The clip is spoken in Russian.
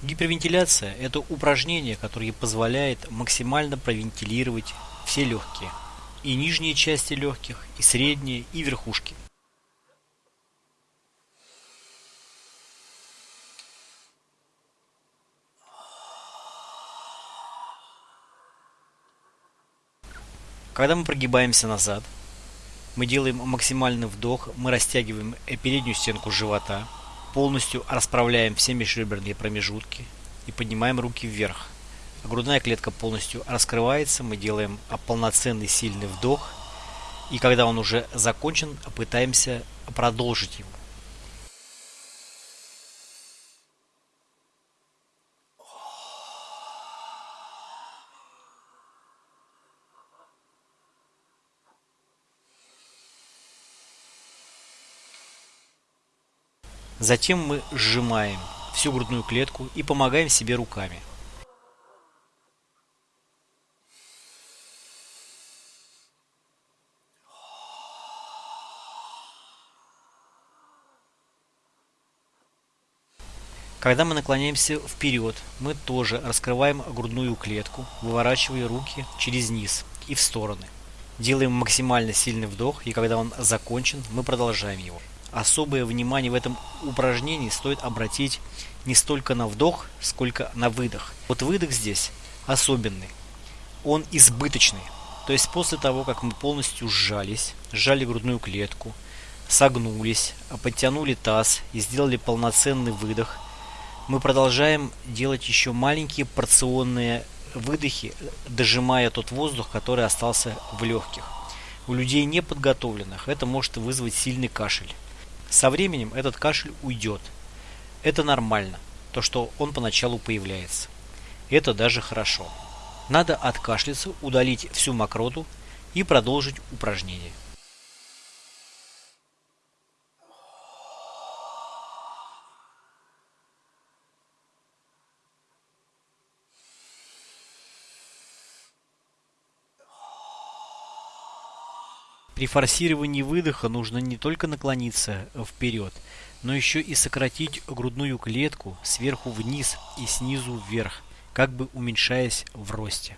Гипервентиляция – это упражнение, которое позволяет максимально провентилировать все легкие. И нижние части легких, и средние, и верхушки. Когда мы прогибаемся назад, мы делаем максимальный вдох, мы растягиваем переднюю стенку живота, полностью расправляем все межреберные промежутки и поднимаем руки вверх. Грудная клетка полностью раскрывается, мы делаем полноценный сильный вдох, и когда он уже закончен, пытаемся продолжить его. Затем мы сжимаем всю грудную клетку и помогаем себе руками. Когда мы наклоняемся вперед, мы тоже раскрываем грудную клетку, выворачивая руки через низ и в стороны. Делаем максимально сильный вдох, и когда он закончен, мы продолжаем его особое внимание в этом упражнении стоит обратить не столько на вдох, сколько на выдох. Вот выдох здесь особенный. Он избыточный. То есть после того, как мы полностью сжались, сжали грудную клетку, согнулись, подтянули таз и сделали полноценный выдох, мы продолжаем делать еще маленькие порционные выдохи, дожимая тот воздух, который остался в легких. У людей неподготовленных это может вызвать сильный кашель. Со временем этот кашель уйдет. Это нормально, то что он поначалу появляется. Это даже хорошо. Надо откашляться, удалить всю мокроту и продолжить упражнение. При форсировании выдоха нужно не только наклониться вперед, но еще и сократить грудную клетку сверху вниз и снизу вверх, как бы уменьшаясь в росте.